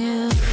Yeah.